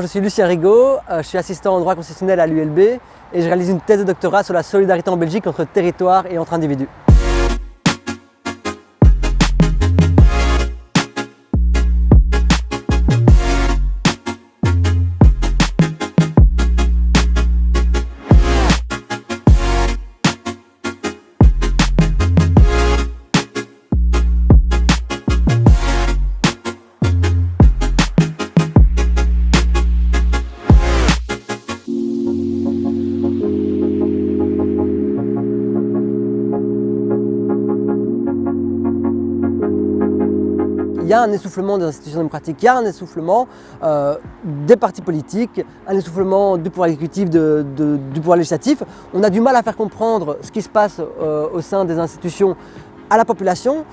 Je suis Lucien Rigaud, euh, je suis assistant en droit constitutionnel à l'ULB et je réalise une thèse de doctorat sur la solidarité en Belgique entre territoires et entre individus. Y a un essoufflement des institutions démocratiques, il y a un essoufflement euh, des partis politiques, un essoufflement du pouvoir exécutif, du pouvoir législatif. On a du mal à faire comprendre ce qui se passe euh, au sein des institutions à la population.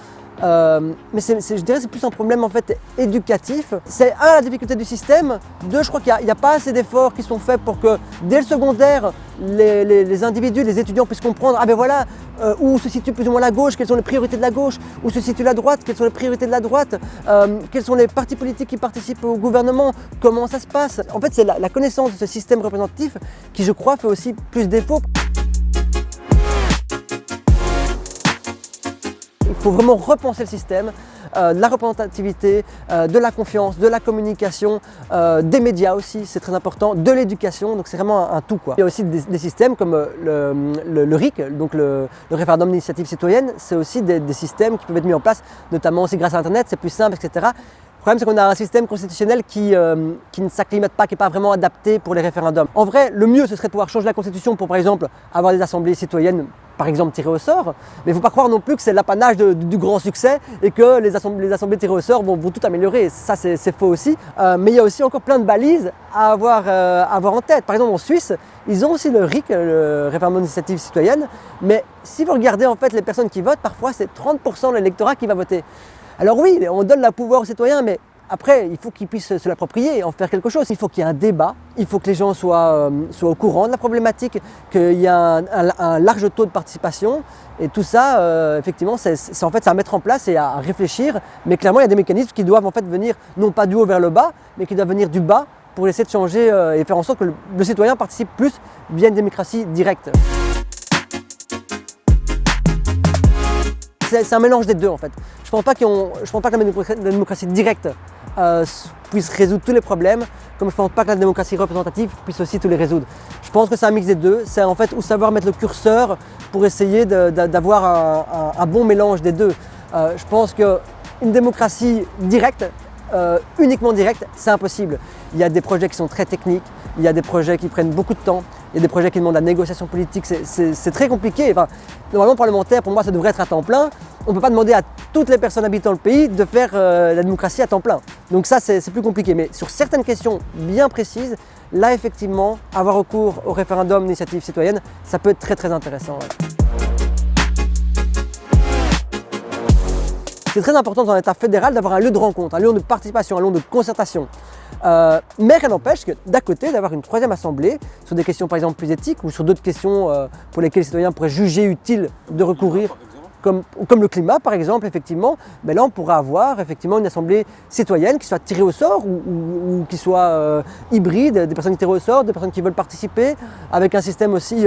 Euh, mais je dirais que c'est plus un problème en fait éducatif. C'est un, la difficulté du système, deux, je crois qu'il n'y a, pas assez d'efforts qui sont faits pour que dès le secondaire, les, individus, les étudiants puissent comprendre, ah ben voilà, euh, où se situe plus ou moins la gauche, quelles sont les priorités de la gauche, où se situe la droite, quelles sont les priorités de la droite, euh, quels sont les partis politiques qui participent au gouvernement, comment ça se passe. En fait, c'est la connaissance de ce système représentatif qui, je crois, fait aussi plus défaut. Faut vraiment repenser le système, euh, de la représentativité, euh, de la confiance, de la communication, euh, des médias aussi, c'est très important, de l'éducation, donc c'est vraiment un, tout. Quoi. Il y a aussi des, systèmes comme le, RIC, donc le, référendum d'initiative citoyenne, c'est aussi des, systèmes qui peuvent être mis en place, notamment aussi grâce à Internet, c'est plus simple, etc. Le problème, c'est qu'on a un système constitutionnel qui, qui ne s'acclimate pas, qui n'est pas vraiment adapté pour les référendums. En vrai, le mieux, ce serait de pouvoir changer la constitution pour, par exemple, avoir des assemblées citoyennes par exemple tirées au sort, mais il ne faut pas croire non plus que c'est l'apanage du grand succès et que les assemblées, tirées au sort vont, tout améliorer. Ça, c'est faux aussi. Euh, mais il y a aussi encore plein de balises à avoir, euh, avoir en tête. Par exemple, en Suisse, ils ont aussi le RIC, le référendum d'initiative citoyenne, mais si vous regardez en fait les personnes qui votent, parfois c'est 30% de l'électorat qui va voter. Alors oui, on donne la pouvoir aux citoyens, mais après, il faut qu'ils puissent se l'approprier et en faire quelque chose. Il faut qu'il y ait un débat, il faut que les gens soient, euh, au courant de la problématique, qu'il y ait un, large taux de participation. Et tout ça, euh, effectivement, c'est en fait à mettre en place et à réfléchir. Mais clairement, il y a des mécanismes qui doivent en fait venir non pas du haut vers le bas, mais qui doivent venir du bas pour essayer de changer euh, et faire en sorte que le, citoyen participe plus via une démocratie directe. C'est un mélange des deux en fait. Je ne pense, pas que la démocratie directe euh, puisse résoudre tous les problèmes, comme je ne pense pas que la démocratie représentative puisse aussi tous les résoudre. Je pense que c'est un mix des deux, c'est en fait où savoir mettre le curseur pour essayer d'avoir un, bon mélange des deux. Euh, je pense qu'une démocratie directe, euh, uniquement directe, c'est impossible. Il y a des projets qui sont très techniques, il y a des projets qui prennent beaucoup de temps, il y a des projets qui demandent la négociation politique, c'est très compliqué. Normalement, parlementaire, pour moi, ça devrait être à temps plein. On ne peut pas demander à toutes les personnes habitant le pays de faire euh, la démocratie à temps plein. Donc ça, c'est plus compliqué. Mais sur certaines questions bien précises, là, effectivement, avoir recours au référendum d'initiative citoyenne, ça peut être très très intéressant. C'est très important dans l'État fédéral d'avoir un lieu de rencontre, un lieu de participation, un lieu de concertation. Euh, mais rien n'empêche que d'à côté d'avoir une troisième assemblée sur des questions par exemple plus éthiques ou sur d'autres questions euh, pour lesquelles les citoyens pourraient juger utile de recourir comme, le climat par exemple, effectivement, mais là on pourrait avoir effectivement une assemblée citoyenne qui soit tirée au sort ou, qui soit euh, hybride, des personnes tirées au sort, des personnes qui veulent participer, avec un système aussi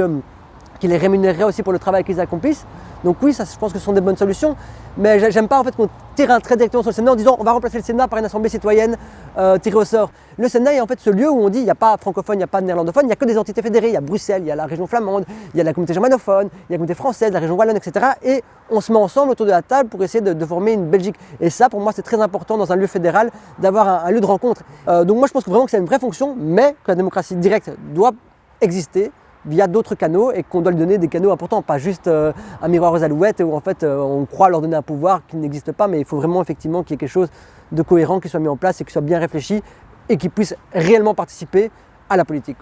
qui les rémunérerait aussi pour le travail qu'ils accomplissent. Donc oui, ça, je pense que ce sont des bonnes solutions, mais j'aime pas en fait qu'on tire un trait directement sur le Sénat en disant on va remplacer le Sénat par une assemblée citoyenne euh, tirée au sort. Le Sénat est en fait ce lieu où on dit il n'y a pas francophone, il n'y a pas néerlandophone, il n'y a que des entités fédérées. Il y a Bruxelles, il y a la région flamande, il y a la communauté germanophone, il y a la communauté française, la région wallonne, etc. Et on se met ensemble autour de la table pour essayer de, former une Belgique. Et ça, pour moi, c'est très important dans un lieu fédéral d'avoir un, lieu de rencontre. Euh, donc moi, je pense vraiment que c'est une vraie fonction, mais que la démocratie directe doit exister via d'autres canaux et qu'on doit lui donner des canaux importants, pas juste euh, un miroir aux alouettes où en fait euh, on croit leur donner un pouvoir qui n'existe pas, mais il faut vraiment effectivement qu'il y ait quelque chose de cohérent qui soit mis en place et qui soit bien réfléchi et qui puisse réellement participer à la politique.